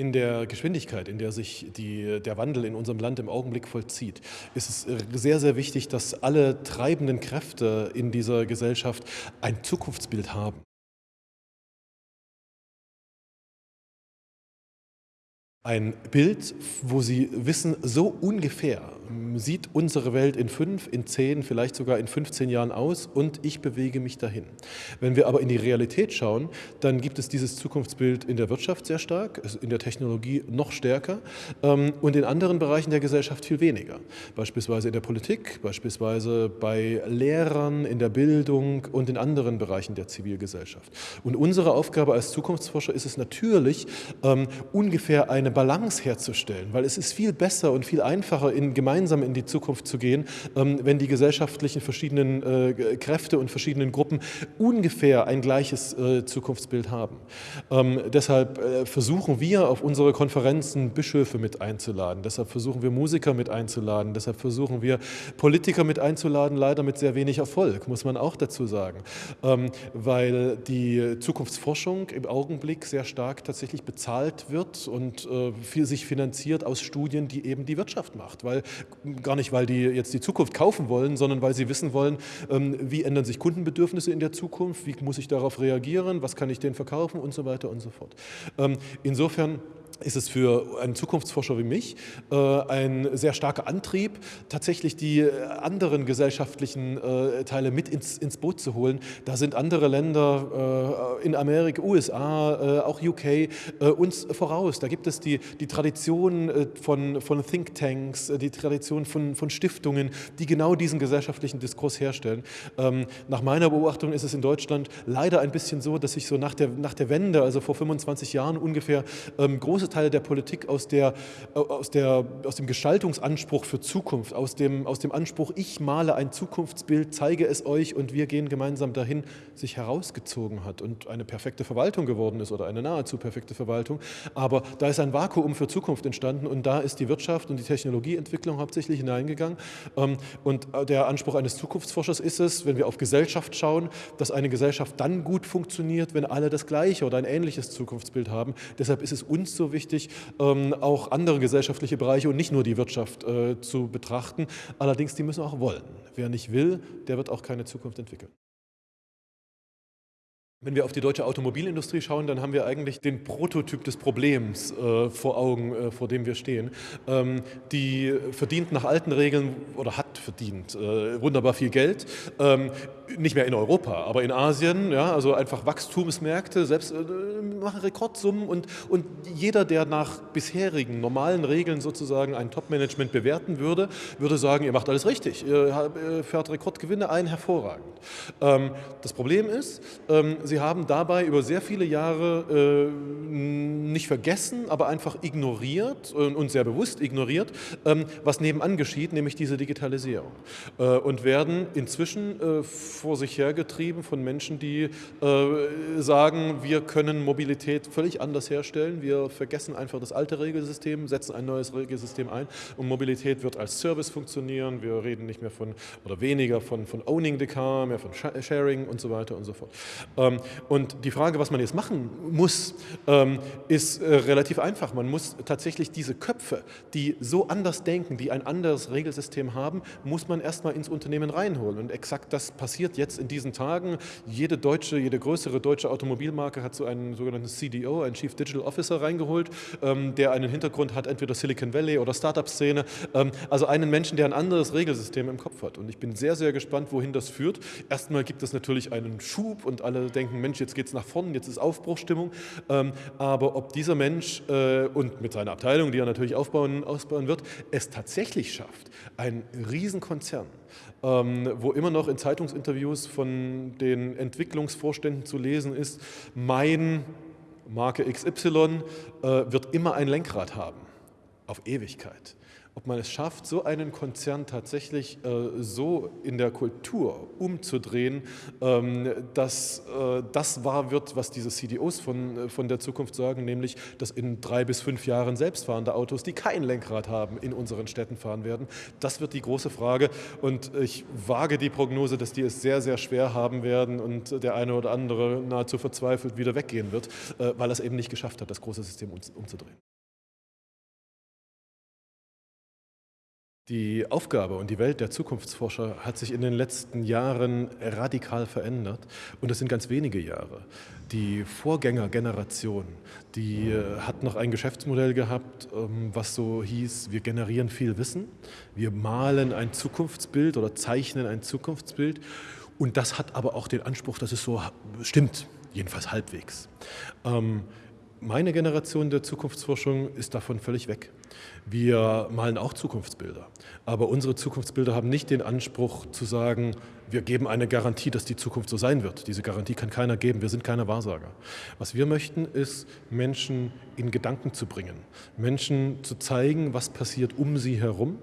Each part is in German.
In der Geschwindigkeit, in der sich die, der Wandel in unserem Land im Augenblick vollzieht, ist es äh, sehr, sehr wichtig, dass alle treibenden Kräfte in dieser Gesellschaft ein Zukunftsbild haben. Ein Bild, wo Sie wissen, so ungefähr sieht unsere Welt in fünf, in zehn, vielleicht sogar in 15 Jahren aus und ich bewege mich dahin. Wenn wir aber in die Realität schauen, dann gibt es dieses Zukunftsbild in der Wirtschaft sehr stark, in der Technologie noch stärker ähm, und in anderen Bereichen der Gesellschaft viel weniger. Beispielsweise in der Politik, beispielsweise bei Lehrern, in der Bildung und in anderen Bereichen der Zivilgesellschaft. Und unsere Aufgabe als Zukunftsforscher ist es natürlich, ähm, ungefähr eine eine Balance herzustellen, weil es ist viel besser und viel einfacher, in, gemeinsam in die Zukunft zu gehen, ähm, wenn die gesellschaftlichen verschiedenen äh, Kräfte und verschiedenen Gruppen ungefähr ein gleiches äh, Zukunftsbild haben. Ähm, deshalb äh, versuchen wir auf unsere Konferenzen Bischöfe mit einzuladen, deshalb versuchen wir Musiker mit einzuladen, deshalb versuchen wir Politiker mit einzuladen, leider mit sehr wenig Erfolg, muss man auch dazu sagen, ähm, weil die Zukunftsforschung im Augenblick sehr stark tatsächlich bezahlt wird und äh, sich finanziert aus Studien, die eben die Wirtschaft macht. Weil, gar nicht, weil die jetzt die Zukunft kaufen wollen, sondern weil sie wissen wollen, ähm, wie ändern sich Kundenbedürfnisse in der Zukunft, wie muss ich darauf reagieren, was kann ich denen verkaufen und so weiter und so fort. Ähm, insofern ist es für einen Zukunftsforscher wie mich äh, ein sehr starker Antrieb, tatsächlich die äh, anderen gesellschaftlichen äh, Teile mit ins, ins Boot zu holen. Da sind andere Länder in Amerika, USA, auch UK uns voraus. Da gibt es die, die Tradition von, von Thinktanks, die Tradition von, von Stiftungen, die genau diesen gesellschaftlichen Diskurs herstellen. Ähm, nach meiner Beobachtung ist es in Deutschland leider ein bisschen so, dass sich so nach der, nach der Wende, also vor 25 Jahren ungefähr, ähm, große Teile der Politik aus, der, aus, der, aus dem Gestaltungsanspruch für Zukunft, aus dem, aus dem Anspruch, ich male ein Zukunftsbild, zeige es euch und wir gehen gemeinsam dahin, sich herausgezogen hat und eine perfekte Verwaltung geworden ist oder eine nahezu perfekte Verwaltung. Aber da ist ein Vakuum für Zukunft entstanden und da ist die Wirtschaft und die Technologieentwicklung hauptsächlich hineingegangen. Ähm, und der Anspruch eines Zukunftsforschers ist es, wenn wir auf Gesellschaft schauen, dass eine Gesellschaft dann gut funktioniert, wenn alle das gleiche oder ein ähnliches Zukunftsbild haben. Deshalb ist es uns so wichtig, wichtig, ähm, auch andere gesellschaftliche Bereiche und nicht nur die Wirtschaft äh, zu betrachten. Allerdings, die müssen auch wollen. Wer nicht will, der wird auch keine Zukunft entwickeln. Wenn wir auf die deutsche Automobilindustrie schauen, dann haben wir eigentlich den Prototyp des Problems äh, vor Augen, äh, vor dem wir stehen. Ähm, die verdient nach alten Regeln oder hat verdient äh, wunderbar viel Geld, ähm, nicht mehr in Europa, aber in Asien, ja, also einfach Wachstumsmärkte, selbst äh, machen Rekordsummen und, und jeder, der nach bisherigen normalen Regeln sozusagen ein Top-Management bewerten würde, würde sagen, ihr macht alles richtig, ihr fährt Rekordgewinne ein, hervorragend. Ähm, das Problem ist, ähm, Sie haben dabei über sehr viele Jahre äh, nicht vergessen, aber einfach ignoriert äh, und sehr bewusst ignoriert, ähm, was nebenan geschieht, nämlich diese Digitalisierung. Äh, und werden inzwischen äh, vor sich hergetrieben von Menschen, die äh, sagen, wir können Mobilität völlig anders herstellen, wir vergessen einfach das alte Regelsystem, setzen ein neues Regelsystem ein und Mobilität wird als Service funktionieren, wir reden nicht mehr von oder weniger von, von Owning the Car, mehr von Sharing und so weiter und so fort. Ähm, und die Frage, was man jetzt machen muss, ähm, ist äh, relativ einfach. Man muss tatsächlich diese Köpfe, die so anders denken, die ein anderes Regelsystem haben, muss man erstmal ins Unternehmen reinholen. Und exakt das passiert jetzt in diesen Tagen. Jede deutsche, jede größere deutsche Automobilmarke hat so einen sogenannten CDO, einen Chief Digital Officer reingeholt, ähm, der einen Hintergrund hat, entweder Silicon Valley oder Startup-Szene. Ähm, also einen Menschen, der ein anderes Regelsystem im Kopf hat. Und ich bin sehr, sehr gespannt, wohin das führt. Erstmal gibt es natürlich einen Schub und alle denken, denken, Mensch, jetzt geht es nach vorne, jetzt ist Aufbruchstimmung. Ähm, aber ob dieser Mensch äh, und mit seiner Abteilung, die er natürlich aufbauen, ausbauen wird, es tatsächlich schafft, ein Riesenkonzern, ähm, wo immer noch in Zeitungsinterviews von den Entwicklungsvorständen zu lesen ist, mein Marke XY äh, wird immer ein Lenkrad haben, auf Ewigkeit ob man es schafft, so einen Konzern tatsächlich äh, so in der Kultur umzudrehen, ähm, dass äh, das wahr wird, was diese CDOs von, äh, von der Zukunft sagen, nämlich, dass in drei bis fünf Jahren selbstfahrende Autos, die kein Lenkrad haben, in unseren Städten fahren werden. Das wird die große Frage und ich wage die Prognose, dass die es sehr, sehr schwer haben werden und der eine oder andere nahezu verzweifelt wieder weggehen wird, äh, weil er es eben nicht geschafft hat, das große System umzudrehen. Die Aufgabe und die Welt der Zukunftsforscher hat sich in den letzten Jahren radikal verändert und das sind ganz wenige Jahre. Die Vorgängergeneration, die äh, hat noch ein Geschäftsmodell gehabt, ähm, was so hieß, wir generieren viel Wissen, wir malen ein Zukunftsbild oder zeichnen ein Zukunftsbild und das hat aber auch den Anspruch, dass es so stimmt, jedenfalls halbwegs. Ähm, meine Generation der Zukunftsforschung ist davon völlig weg. Wir malen auch Zukunftsbilder, aber unsere Zukunftsbilder haben nicht den Anspruch zu sagen, wir geben eine Garantie, dass die Zukunft so sein wird. Diese Garantie kann keiner geben, wir sind keine Wahrsager. Was wir möchten, ist, Menschen in Gedanken zu bringen, Menschen zu zeigen, was passiert um sie herum,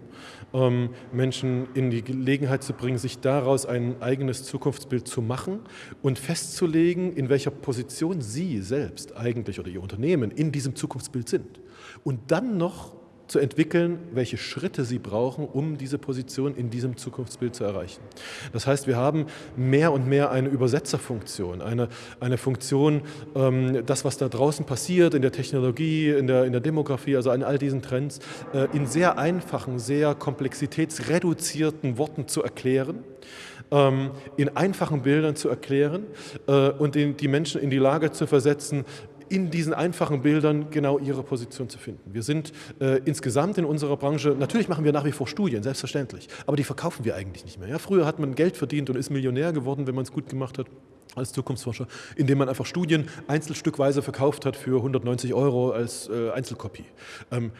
ähm, Menschen in die Gelegenheit zu bringen, sich daraus ein eigenes Zukunftsbild zu machen und festzulegen, in welcher Position sie selbst eigentlich oder ihr Unternehmen in diesem Zukunftsbild sind. Und dann noch zu entwickeln, welche Schritte sie brauchen, um diese Position in diesem Zukunftsbild zu erreichen. Das heißt, wir haben mehr und mehr eine Übersetzerfunktion, eine, eine Funktion, ähm, das, was da draußen passiert in der Technologie, in der, in der Demografie, also an all diesen Trends, äh, in sehr einfachen, sehr komplexitätsreduzierten Worten zu erklären, ähm, in einfachen Bildern zu erklären äh, und den, die Menschen in die Lage zu versetzen, in diesen einfachen Bildern genau ihre Position zu finden. Wir sind äh, insgesamt in unserer Branche, natürlich machen wir nach wie vor Studien, selbstverständlich, aber die verkaufen wir eigentlich nicht mehr. Ja, früher hat man Geld verdient und ist Millionär geworden, wenn man es gut gemacht hat als Zukunftsforscher, indem man einfach Studien einzelstückweise verkauft hat für 190 Euro als äh, Einzelkopie. Ähm,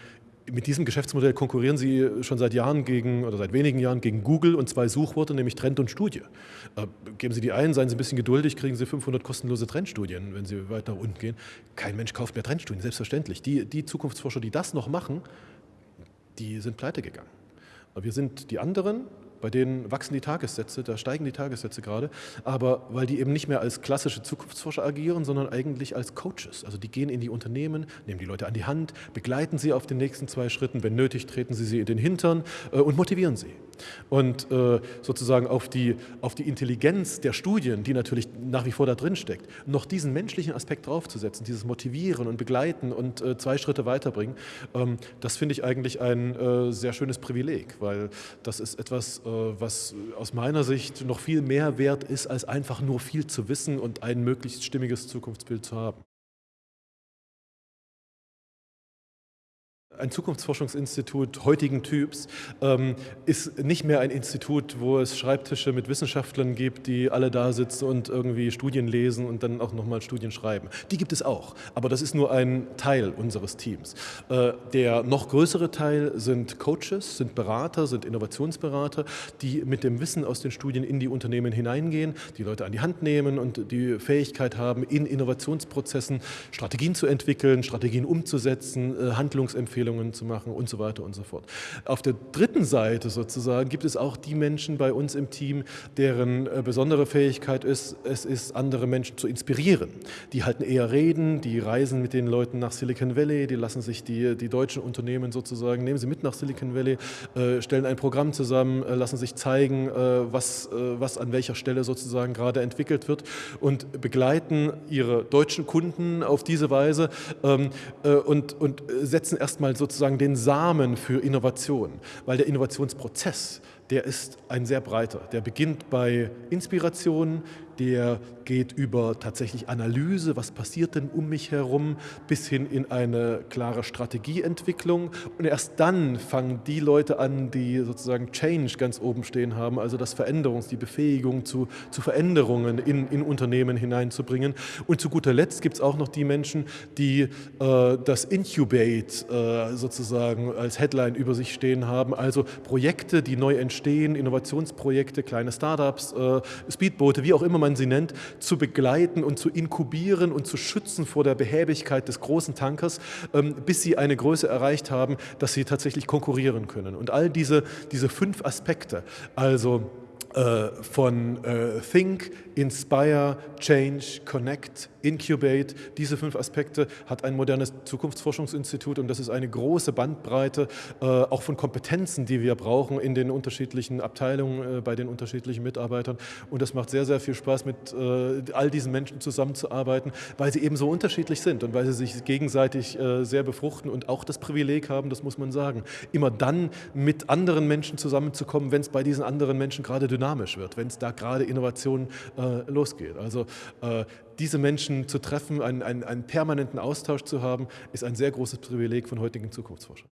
mit diesem Geschäftsmodell konkurrieren Sie schon seit Jahren gegen oder seit wenigen Jahren gegen Google und zwei Suchworte, nämlich Trend und Studie. Äh, geben Sie die ein, seien Sie ein bisschen geduldig, kriegen Sie 500 kostenlose Trendstudien, wenn Sie weiter unten gehen. Kein Mensch kauft mehr Trendstudien, selbstverständlich. Die, die Zukunftsforscher, die das noch machen, die sind pleite gegangen. Wir sind die anderen, bei denen wachsen die Tagessätze, da steigen die Tagessätze gerade, aber weil die eben nicht mehr als klassische Zukunftsforscher agieren, sondern eigentlich als Coaches. Also die gehen in die Unternehmen, nehmen die Leute an die Hand, begleiten sie auf den nächsten zwei Schritten, wenn nötig treten sie sie in den Hintern äh, und motivieren sie. Und äh, sozusagen auf die, auf die Intelligenz der Studien, die natürlich nach wie vor da drin steckt, noch diesen menschlichen Aspekt draufzusetzen, dieses Motivieren und Begleiten und äh, zwei Schritte weiterbringen, ähm, das finde ich eigentlich ein äh, sehr schönes Privileg, weil das ist etwas, äh, was aus meiner Sicht noch viel mehr wert ist, als einfach nur viel zu wissen und ein möglichst stimmiges Zukunftsbild zu haben. Ein Zukunftsforschungsinstitut heutigen Typs ähm, ist nicht mehr ein Institut, wo es Schreibtische mit Wissenschaftlern gibt, die alle da sitzen und irgendwie Studien lesen und dann auch nochmal Studien schreiben. Die gibt es auch, aber das ist nur ein Teil unseres Teams. Äh, der noch größere Teil sind Coaches, sind Berater, sind Innovationsberater, die mit dem Wissen aus den Studien in die Unternehmen hineingehen, die Leute an die Hand nehmen und die Fähigkeit haben, in Innovationsprozessen Strategien zu entwickeln, Strategien umzusetzen, äh, Handlungsempfehlungen Empfehlungen zu machen und so weiter und so fort. Auf der dritten Seite sozusagen gibt es auch die Menschen bei uns im Team, deren äh, besondere Fähigkeit ist, es ist, andere Menschen zu inspirieren. Die halten eher Reden, die reisen mit den Leuten nach Silicon Valley, die lassen sich die, die deutschen Unternehmen sozusagen, nehmen sie mit nach Silicon Valley, äh, stellen ein Programm zusammen, äh, lassen sich zeigen, was, was an welcher Stelle sozusagen gerade entwickelt wird und begleiten ihre deutschen Kunden auf diese Weise ähm, und, und setzen erstmal sozusagen den Samen für Innovation, weil der Innovationsprozess, der ist ein sehr breiter. Der beginnt bei Inspiration, der geht über tatsächlich Analyse, was passiert denn um mich herum, bis hin in eine klare Strategieentwicklung. Und erst dann fangen die Leute an, die sozusagen Change ganz oben stehen haben, also das Veränderungs-, die Befähigung zu, zu Veränderungen in, in Unternehmen hineinzubringen. Und zu guter Letzt gibt es auch noch die Menschen, die äh, das Incubate äh, sozusagen als Headline über sich stehen haben, also Projekte, die neu entstehen, Innovationsprojekte, kleine Startups, äh, Speedboote, wie auch immer man sie nennt, zu begleiten und zu inkubieren und zu schützen vor der Behäbigkeit des großen Tankers, ähm, bis sie eine Größe erreicht haben, dass sie tatsächlich konkurrieren können. Und all diese, diese fünf Aspekte, also von äh, Think, Inspire, Change, Connect, Incubate. Diese fünf Aspekte hat ein modernes Zukunftsforschungsinstitut und das ist eine große Bandbreite äh, auch von Kompetenzen, die wir brauchen in den unterschiedlichen Abteilungen, äh, bei den unterschiedlichen Mitarbeitern. Und das macht sehr, sehr viel Spaß, mit äh, all diesen Menschen zusammenzuarbeiten, weil sie eben so unterschiedlich sind und weil sie sich gegenseitig äh, sehr befruchten und auch das Privileg haben, das muss man sagen, immer dann mit anderen Menschen zusammenzukommen, wenn es bei diesen anderen Menschen gerade dynamisch wird, wenn es da gerade Innovation äh, losgeht. Also äh, diese Menschen zu treffen, einen, einen, einen permanenten Austausch zu haben, ist ein sehr großes Privileg von heutigen Zukunftsforschern.